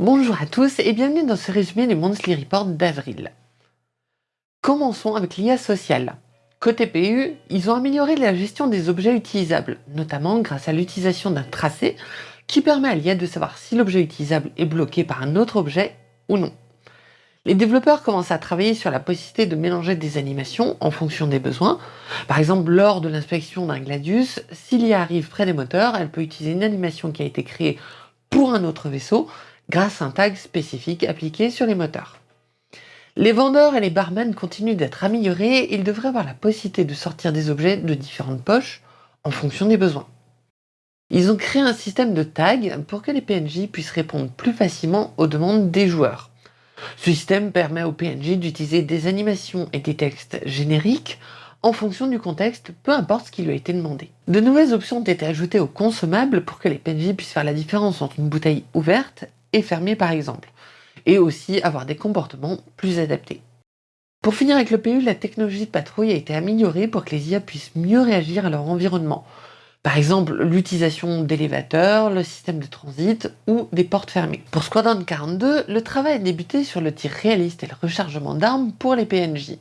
Bonjour à tous et bienvenue dans ce résumé du Monthly Report d'avril. Commençons avec l'IA sociale. Côté PU, ils ont amélioré la gestion des objets utilisables, notamment grâce à l'utilisation d'un tracé qui permet à l'IA de savoir si l'objet utilisable est bloqué par un autre objet ou non. Les développeurs commencent à travailler sur la possibilité de mélanger des animations en fonction des besoins. Par exemple, lors de l'inspection d'un Gladius, si l'IA arrive près des moteurs, elle peut utiliser une animation qui a été créée pour un autre vaisseau grâce à un tag spécifique appliqué sur les moteurs. Les vendeurs et les barmen continuent d'être améliorés, ils devraient avoir la possibilité de sortir des objets de différentes poches en fonction des besoins. Ils ont créé un système de tags pour que les PNJ puissent répondre plus facilement aux demandes des joueurs. Ce système permet aux PNJ d'utiliser des animations et des textes génériques en fonction du contexte, peu importe ce qui lui a été demandé. De nouvelles options ont été ajoutées aux consommables pour que les PNJ puissent faire la différence entre une bouteille ouverte et fermée par exemple, et aussi avoir des comportements plus adaptés. Pour finir avec le PU, la technologie de patrouille a été améliorée pour que les IA puissent mieux réagir à leur environnement. Par exemple, l'utilisation d'élévateurs, le système de transit ou des portes fermées. Pour Squadron 42, le travail a débuté sur le tir réaliste et le rechargement d'armes pour les PNJ.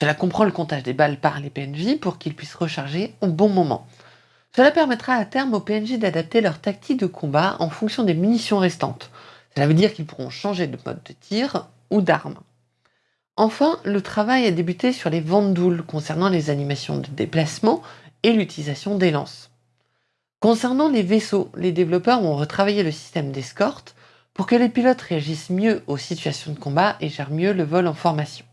Cela comprend le comptage des balles par les PNJ pour qu'ils puissent recharger au bon moment. Cela permettra à terme aux PNJ d'adapter leur tactique de combat en fonction des munitions restantes. Cela veut dire qu'ils pourront changer de mode de tir ou d'arme. Enfin, le travail a débuté sur les vandoules concernant les animations de déplacement et l'utilisation des lances. Concernant les vaisseaux, les développeurs ont retravaillé le système d'escorte pour que les pilotes réagissent mieux aux situations de combat et gèrent mieux le vol en formation.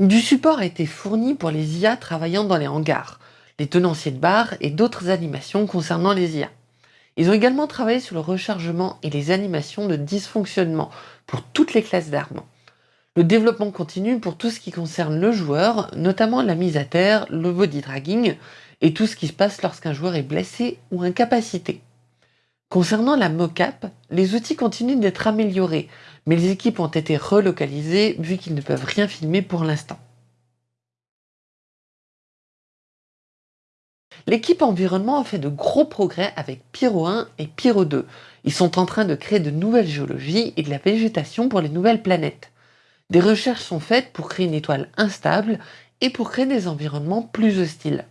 Du support a été fourni pour les IA travaillant dans les hangars, les tenanciers de barres et d'autres animations concernant les IA. Ils ont également travaillé sur le rechargement et les animations de dysfonctionnement pour toutes les classes d'armes. Le développement continue pour tout ce qui concerne le joueur, notamment la mise à terre, le body dragging et tout ce qui se passe lorsqu'un joueur est blessé ou incapacité. Concernant la mocap, les outils continuent d'être améliorés, mais les équipes ont été relocalisées vu qu'ils ne peuvent rien filmer pour l'instant. L'équipe environnement a fait de gros progrès avec Pyro 1 et Pyro 2. Ils sont en train de créer de nouvelles géologies et de la végétation pour les nouvelles planètes. Des recherches sont faites pour créer une étoile instable et pour créer des environnements plus hostiles.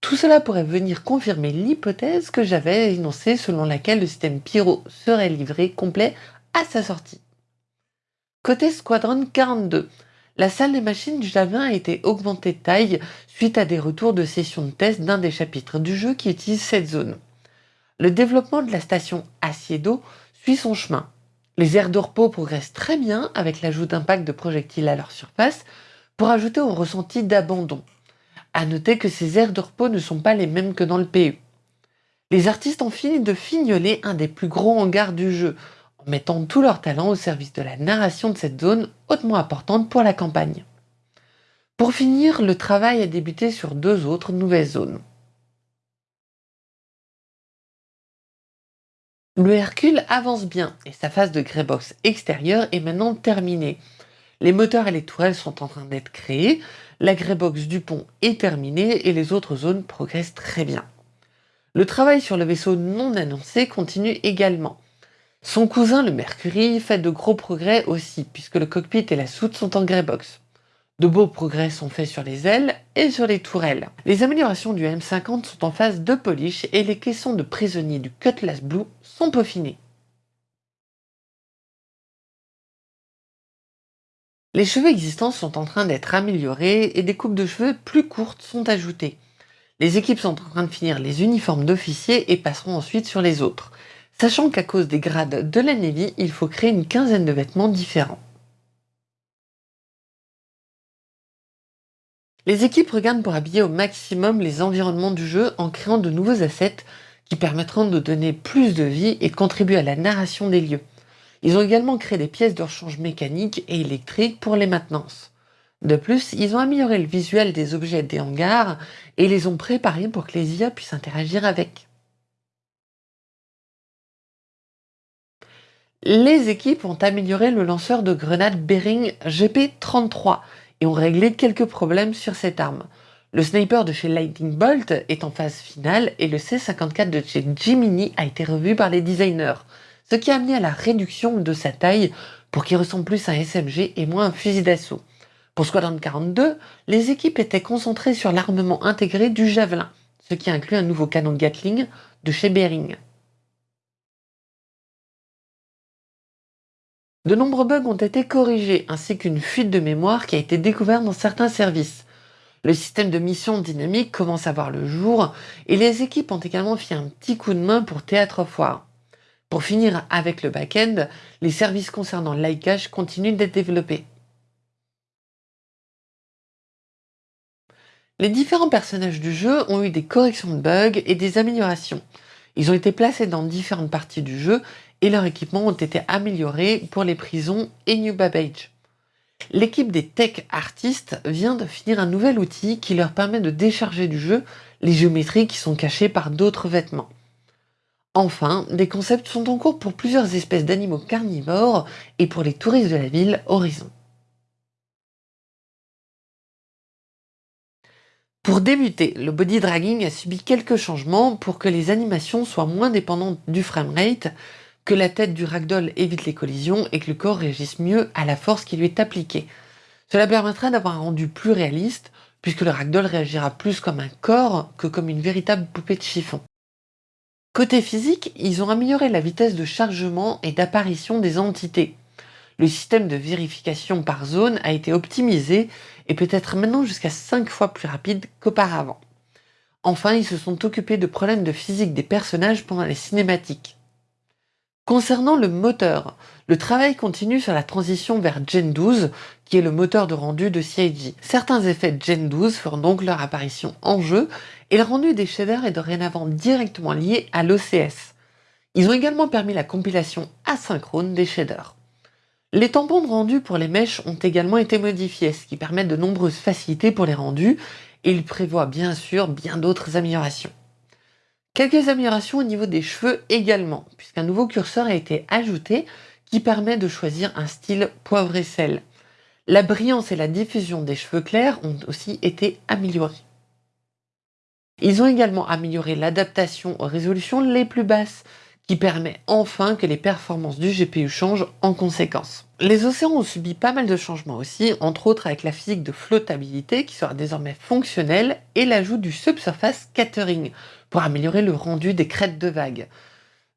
Tout cela pourrait venir confirmer l'hypothèse que j'avais énoncée selon laquelle le système Pyro serait livré complet à sa sortie. Côté Squadron 42, la salle des machines du Javin a été augmentée de taille suite à des retours de sessions de test d'un des chapitres du jeu qui utilise cette zone. Le développement de la station d'eau suit son chemin. Les aires de repos progressent très bien avec l'ajout d'impact de projectiles à leur surface pour ajouter au ressenti d'abandon. A noter que ces aires de repos ne sont pas les mêmes que dans le PU. Les artistes ont fini de fignoler un des plus gros hangars du jeu, mettant tout leur talent au service de la narration de cette zone hautement importante pour la campagne. Pour finir, le travail a débuté sur deux autres nouvelles zones. Le Hercule avance bien et sa phase de greybox extérieure est maintenant terminée. Les moteurs et les tourelles sont en train d'être créés, la greybox du pont est terminée et les autres zones progressent très bien. Le travail sur le vaisseau non annoncé continue également. Son cousin le Mercury fait de gros progrès aussi puisque le cockpit et la soute sont en greybox. De beaux progrès sont faits sur les ailes et sur les tourelles. Les améliorations du M50 sont en phase de polish et les caissons de prisonniers du Cutlass Blue sont peaufinés. Les cheveux existants sont en train d'être améliorés et des coupes de cheveux plus courtes sont ajoutées. Les équipes sont en train de finir les uniformes d'officiers et passeront ensuite sur les autres, sachant qu'à cause des grades de la Navy, il faut créer une quinzaine de vêtements différents. Les équipes regardent pour habiller au maximum les environnements du jeu en créant de nouveaux assets qui permettront de donner plus de vie et de contribuer à la narration des lieux. Ils ont également créé des pièces de rechange mécaniques et électriques pour les maintenances. De plus, ils ont amélioré le visuel des objets des hangars et les ont préparés pour que les IA puissent interagir avec. Les équipes ont amélioré le lanceur de grenades Bering GP-33 et ont réglé quelques problèmes sur cette arme. Le sniper de chez Lightning Bolt est en phase finale et le C54 de chez Jiminy a été revu par les designers, ce qui a amené à la réduction de sa taille pour qu'il ressemble plus à un SMG et moins à un fusil d'assaut. Pour Squadron 42, les équipes étaient concentrées sur l'armement intégré du Javelin, ce qui inclut un nouveau canon Gatling de chez Bering. De nombreux bugs ont été corrigés, ainsi qu'une fuite de mémoire qui a été découverte dans certains services. Le système de mission dynamique commence à voir le jour, et les équipes ont également fait un petit coup de main pour Théâtre Foire. Pour finir avec le back-end, les services concernant l'iCache continuent d'être développés. Les différents personnages du jeu ont eu des corrections de bugs et des améliorations. Ils ont été placés dans différentes parties du jeu et leurs équipements ont été améliorés pour les prisons et New Babbage. L'équipe des tech artistes vient de finir un nouvel outil qui leur permet de décharger du jeu les géométries qui sont cachées par d'autres vêtements. Enfin, des concepts sont en cours pour plusieurs espèces d'animaux carnivores et pour les touristes de la ville Horizon. Pour débuter, le body dragging a subi quelques changements pour que les animations soient moins dépendantes du framerate, que la tête du ragdoll évite les collisions et que le corps réagisse mieux à la force qui lui est appliquée. Cela permettra d'avoir un rendu plus réaliste, puisque le ragdoll réagira plus comme un corps que comme une véritable poupée de chiffon. Côté physique, ils ont amélioré la vitesse de chargement et d'apparition des entités. Le système de vérification par zone a été optimisé et peut être maintenant jusqu'à 5 fois plus rapide qu'auparavant. Enfin, ils se sont occupés de problèmes de physique des personnages pendant les cinématiques. Concernant le moteur, le travail continue sur la transition vers Gen 12, qui est le moteur de rendu de CIG. Certains effets Gen 12 feront donc leur apparition en jeu, et le rendu des shaders est dorénavant directement lié à l'OCS. Ils ont également permis la compilation asynchrone des shaders. Les tampons de rendu pour les mèches ont également été modifiés, ce qui permet de nombreuses facilités pour les rendus, et il prévoit bien sûr bien d'autres améliorations. Quelques améliorations au niveau des cheveux également, puisqu'un nouveau curseur a été ajouté qui permet de choisir un style poivre et sel. La brillance et la diffusion des cheveux clairs ont aussi été améliorées. Ils ont également amélioré l'adaptation aux résolutions les plus basses, qui permet enfin que les performances du GPU changent en conséquence. Les océans ont subi pas mal de changements aussi, entre autres avec la physique de flottabilité qui sera désormais fonctionnelle et l'ajout du subsurface scattering pour améliorer le rendu des crêtes de vagues.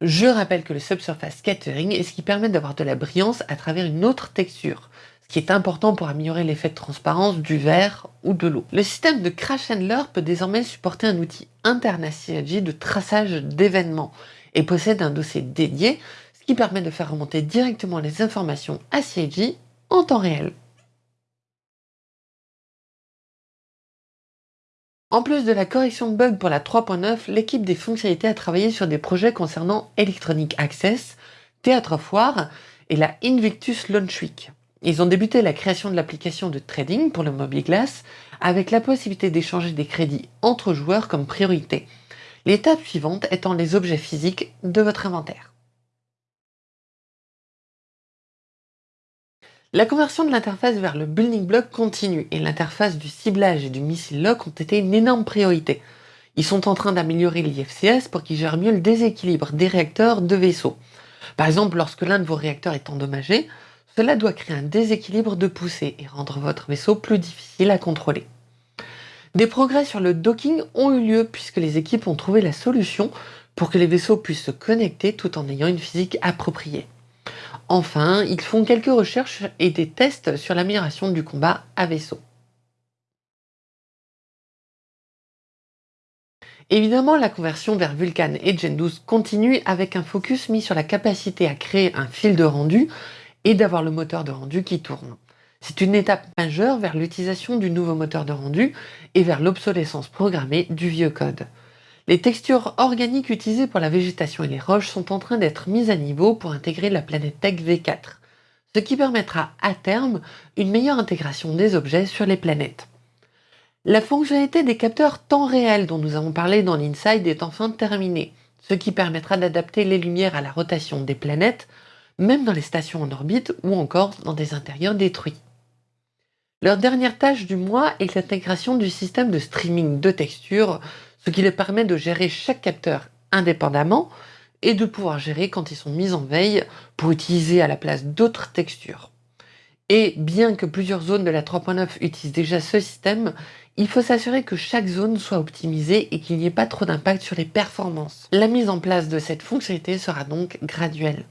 Je rappelle que le subsurface scattering est ce qui permet d'avoir de la brillance à travers une autre texture, ce qui est important pour améliorer l'effet de transparence du verre ou de l'eau. Le système de Crash Handler peut désormais supporter un outil interne de traçage d'événements et possède un dossier dédié, ce qui permet de faire remonter directement les informations à CIG en temps réel. En plus de la correction de bugs pour la 3.9, l'équipe des fonctionnalités a travaillé sur des projets concernant Electronic Access, Théâtre Foire et la Invictus Launch Week. Ils ont débuté la création de l'application de trading pour le Glass avec la possibilité d'échanger des crédits entre joueurs comme priorité. L'étape suivante étant les objets physiques de votre inventaire. La conversion de l'interface vers le building block continue et l'interface du ciblage et du missile lock ont été une énorme priorité. Ils sont en train d'améliorer l'IFCS pour qu'ils gèrent mieux le déséquilibre des réacteurs de vaisseaux. Par exemple, lorsque l'un de vos réacteurs est endommagé, cela doit créer un déséquilibre de poussée et rendre votre vaisseau plus difficile à contrôler. Des progrès sur le docking ont eu lieu puisque les équipes ont trouvé la solution pour que les vaisseaux puissent se connecter tout en ayant une physique appropriée. Enfin, ils font quelques recherches et des tests sur l'amélioration du combat à vaisseau. Évidemment, la conversion vers Vulkan et Gen 12 continue avec un focus mis sur la capacité à créer un fil de rendu et d'avoir le moteur de rendu qui tourne. C'est une étape majeure vers l'utilisation du nouveau moteur de rendu et vers l'obsolescence programmée du vieux code. Les textures organiques utilisées pour la végétation et les roches sont en train d'être mises à niveau pour intégrer la planète Tech V4, ce qui permettra à terme une meilleure intégration des objets sur les planètes. La fonctionnalité des capteurs temps réel dont nous avons parlé dans l'Inside est enfin terminée, ce qui permettra d'adapter les lumières à la rotation des planètes, même dans les stations en orbite ou encore dans des intérieurs détruits. Leur dernière tâche du mois est l'intégration du système de streaming de textures, ce qui leur permet de gérer chaque capteur indépendamment et de pouvoir gérer quand ils sont mis en veille pour utiliser à la place d'autres textures. Et bien que plusieurs zones de la 3.9 utilisent déjà ce système, il faut s'assurer que chaque zone soit optimisée et qu'il n'y ait pas trop d'impact sur les performances. La mise en place de cette fonctionnalité sera donc graduelle.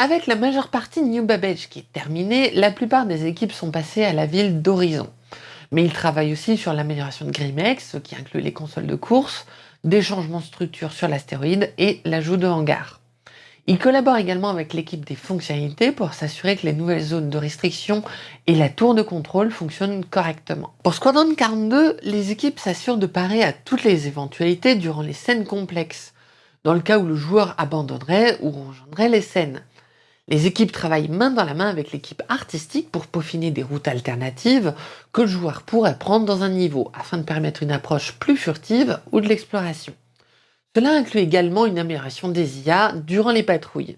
Avec la majeure partie New Babbage qui est terminée, la plupart des équipes sont passées à la ville d'Horizon. Mais ils travaillent aussi sur l'amélioration de Grimex, ce qui inclut les consoles de course, des changements de structure sur l'astéroïde et l'ajout de hangars. Ils collaborent également avec l'équipe des fonctionnalités pour s'assurer que les nouvelles zones de restriction et la tour de contrôle fonctionnent correctement. Pour Squadron 42, les équipes s'assurent de parer à toutes les éventualités durant les scènes complexes, dans le cas où le joueur abandonnerait ou rejoindrait les scènes. Les équipes travaillent main dans la main avec l'équipe artistique pour peaufiner des routes alternatives que le joueur pourrait prendre dans un niveau afin de permettre une approche plus furtive ou de l'exploration. Cela inclut également une amélioration des IA durant les patrouilles.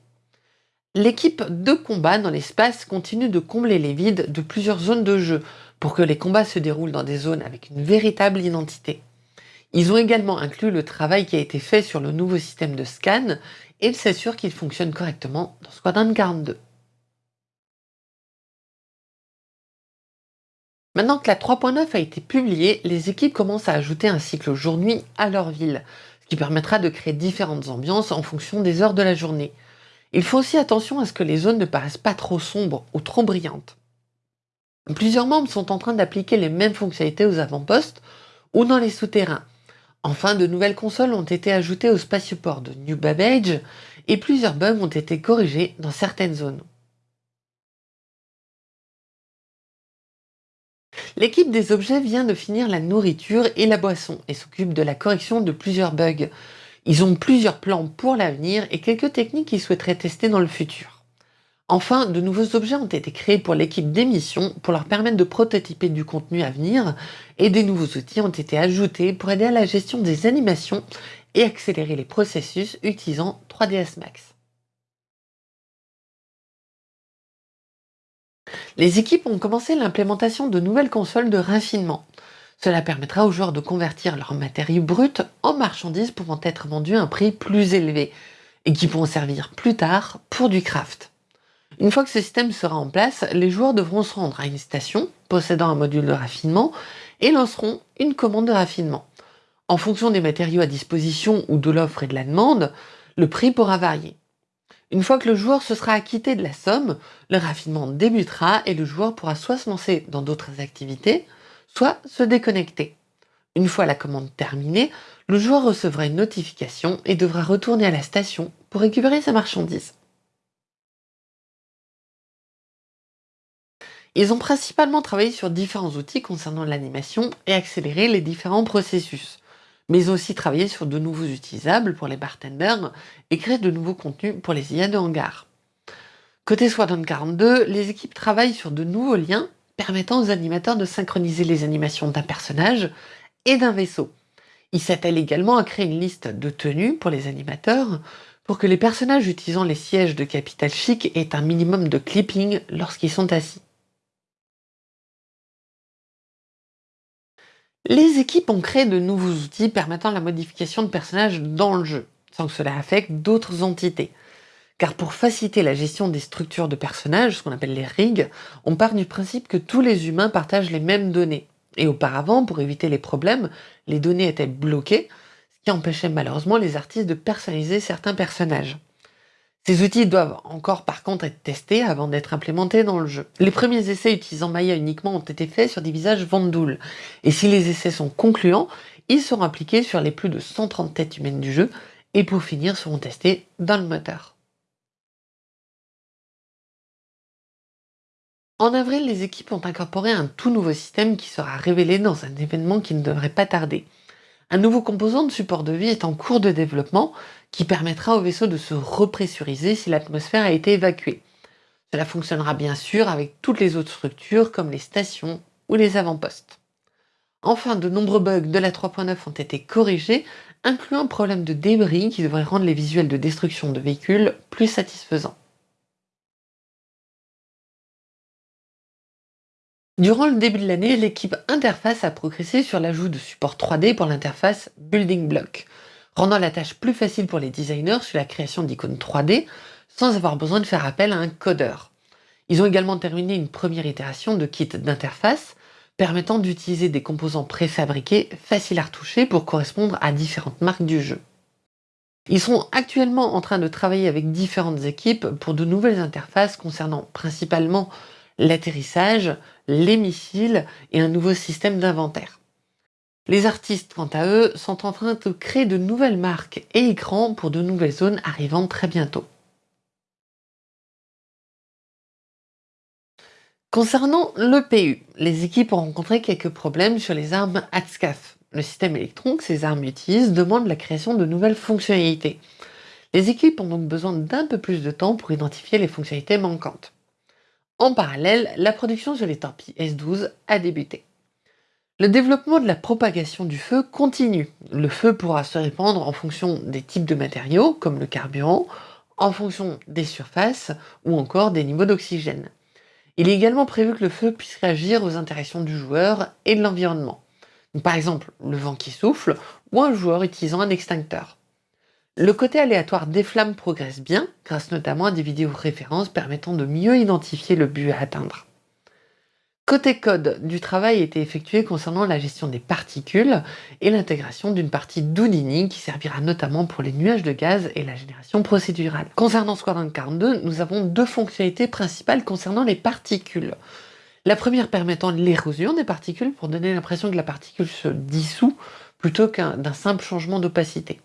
L'équipe de combat dans l'espace continue de combler les vides de plusieurs zones de jeu pour que les combats se déroulent dans des zones avec une véritable identité. Ils ont également inclus le travail qui a été fait sur le nouveau système de scan et s'assurent qu'il fonctionne correctement dans Squadron 42. Maintenant que la 3.9 a été publiée, les équipes commencent à ajouter un cycle jour-nuit à leur ville, ce qui permettra de créer différentes ambiances en fonction des heures de la journée. Il faut aussi attention à ce que les zones ne paraissent pas trop sombres ou trop brillantes. Plusieurs membres sont en train d'appliquer les mêmes fonctionnalités aux avant-postes ou dans les souterrains, Enfin, de nouvelles consoles ont été ajoutées au spatioport de New Babbage et plusieurs bugs ont été corrigés dans certaines zones. L'équipe des objets vient de finir la nourriture et la boisson et s'occupe de la correction de plusieurs bugs. Ils ont plusieurs plans pour l'avenir et quelques techniques qu'ils souhaiteraient tester dans le futur. Enfin, de nouveaux objets ont été créés pour l'équipe d'émission pour leur permettre de prototyper du contenu à venir et des nouveaux outils ont été ajoutés pour aider à la gestion des animations et accélérer les processus utilisant 3ds Max. Les équipes ont commencé l'implémentation de nouvelles consoles de raffinement. Cela permettra aux joueurs de convertir leurs matériaux bruts en marchandises pouvant être vendues à un prix plus élevé et qui pourront servir plus tard pour du craft. Une fois que ce système sera en place, les joueurs devront se rendre à une station possédant un module de raffinement et lanceront une commande de raffinement. En fonction des matériaux à disposition ou de l'offre et de la demande, le prix pourra varier. Une fois que le joueur se sera acquitté de la somme, le raffinement débutera et le joueur pourra soit se lancer dans d'autres activités, soit se déconnecter. Une fois la commande terminée, le joueur recevra une notification et devra retourner à la station pour récupérer sa marchandise. Ils ont principalement travaillé sur différents outils concernant l'animation et accéléré les différents processus. Mais aussi travaillé sur de nouveaux utilisables pour les bartenders et créé de nouveaux contenus pour les IA de hangar. Côté Squadron 42, les équipes travaillent sur de nouveaux liens permettant aux animateurs de synchroniser les animations d'un personnage et d'un vaisseau. Ils s'attellent également à créer une liste de tenues pour les animateurs pour que les personnages utilisant les sièges de Capital Chic aient un minimum de clipping lorsqu'ils sont assis. Les équipes ont créé de nouveaux outils permettant la modification de personnages dans le jeu, sans que cela affecte d'autres entités. Car pour faciliter la gestion des structures de personnages, ce qu'on appelle les rigs, on part du principe que tous les humains partagent les mêmes données. Et auparavant, pour éviter les problèmes, les données étaient bloquées, ce qui empêchait malheureusement les artistes de personnaliser certains personnages. Ces outils doivent encore par contre être testés avant d'être implémentés dans le jeu. Les premiers essais utilisant Maya uniquement ont été faits sur des visages Vandoul, et si les essais sont concluants, ils seront appliqués sur les plus de 130 têtes humaines du jeu, et pour finir seront testés dans le moteur. En avril, les équipes ont incorporé un tout nouveau système qui sera révélé dans un événement qui ne devrait pas tarder. Un nouveau composant de support de vie est en cours de développement qui permettra au vaisseau de se repressuriser si l'atmosphère a été évacuée. Cela fonctionnera bien sûr avec toutes les autres structures comme les stations ou les avant-postes. Enfin, de nombreux bugs de la 3.9 ont été corrigés, incluant un problème de débris qui devrait rendre les visuels de destruction de véhicules plus satisfaisants. Durant le début de l'année, l'équipe interface a progressé sur l'ajout de support 3D pour l'interface Building Block, rendant la tâche plus facile pour les designers sur la création d'icônes 3D sans avoir besoin de faire appel à un codeur. Ils ont également terminé une première itération de kit d'interface permettant d'utiliser des composants préfabriqués faciles à retoucher pour correspondre à différentes marques du jeu. Ils sont actuellement en train de travailler avec différentes équipes pour de nouvelles interfaces concernant principalement l'atterrissage, les missiles et un nouveau système d'inventaire. Les artistes, quant à eux, sont en train de créer de nouvelles marques et écrans pour de nouvelles zones arrivant très bientôt. Concernant l'EPU, les équipes ont rencontré quelques problèmes sur les armes ATSCAF. Le système électron que ces armes utilisent demande la création de nouvelles fonctionnalités. Les équipes ont donc besoin d'un peu plus de temps pour identifier les fonctionnalités manquantes. En parallèle, la production sur les torpilles S-12 a débuté. Le développement de la propagation du feu continue. Le feu pourra se répandre en fonction des types de matériaux, comme le carburant, en fonction des surfaces ou encore des niveaux d'oxygène. Il est également prévu que le feu puisse réagir aux interactions du joueur et de l'environnement. Par exemple, le vent qui souffle ou un joueur utilisant un extincteur. Le côté aléatoire des flammes progresse bien, grâce notamment à des vidéos références permettant de mieux identifier le but à atteindre. Côté code, du travail a été effectué concernant la gestion des particules et l'intégration d'une partie d'Houdini qui servira notamment pour les nuages de gaz et la génération procédurale. Concernant Squadron 42, nous avons deux fonctionnalités principales concernant les particules. La première permettant l'érosion des particules pour donner l'impression que la particule se dissout plutôt qu'un simple changement d'opacité.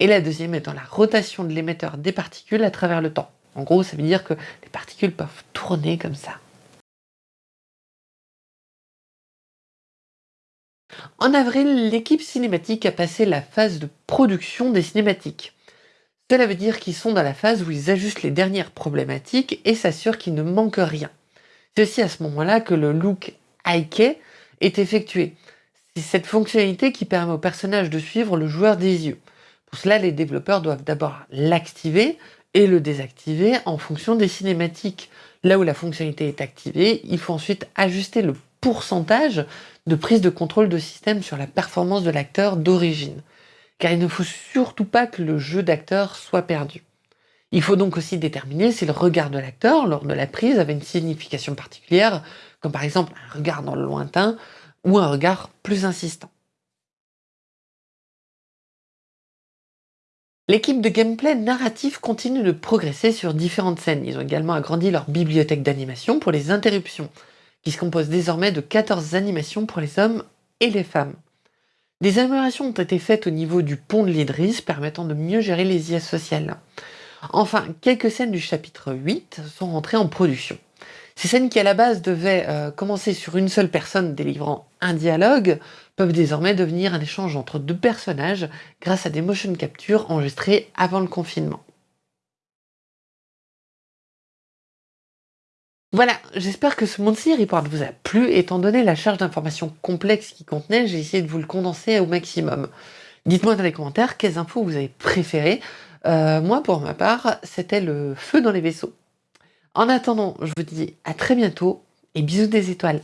Et la deuxième étant la rotation de l'émetteur des particules à travers le temps. En gros, ça veut dire que les particules peuvent tourner comme ça. En avril, l'équipe cinématique a passé la phase de production des cinématiques. Cela veut dire qu'ils sont dans la phase où ils ajustent les dernières problématiques et s'assurent qu'il ne manque rien. C'est aussi à ce moment-là que le look Ike est effectué. C'est cette fonctionnalité qui permet au personnage de suivre le joueur des yeux. Pour cela, les développeurs doivent d'abord l'activer et le désactiver en fonction des cinématiques. Là où la fonctionnalité est activée, il faut ensuite ajuster le pourcentage de prise de contrôle de système sur la performance de l'acteur d'origine. Car il ne faut surtout pas que le jeu d'acteur soit perdu. Il faut donc aussi déterminer si le regard de l'acteur lors de la prise avait une signification particulière, comme par exemple un regard dans le lointain ou un regard plus insistant. L'équipe de gameplay narratif continue de progresser sur différentes scènes. Ils ont également agrandi leur bibliothèque d'animation pour les interruptions qui se compose désormais de 14 animations pour les hommes et les femmes. Des améliorations ont été faites au niveau du pont de l'Idris, permettant de mieux gérer les IA sociales. Enfin, quelques scènes du chapitre 8 sont rentrées en production. Ces scènes qui à la base devaient euh, commencer sur une seule personne délivrant un dialogue peuvent désormais devenir un échange entre deux personnages grâce à des motion captures enregistrées avant le confinement. Voilà, j'espère que ce Monthly Report vous a plu, étant donné la charge d'informations complexes qu'il contenait, j'ai essayé de vous le condenser au maximum. Dites-moi dans les commentaires quelles infos vous avez préférées. Euh, moi, pour ma part, c'était le feu dans les vaisseaux. En attendant, je vous dis à très bientôt et bisous des étoiles.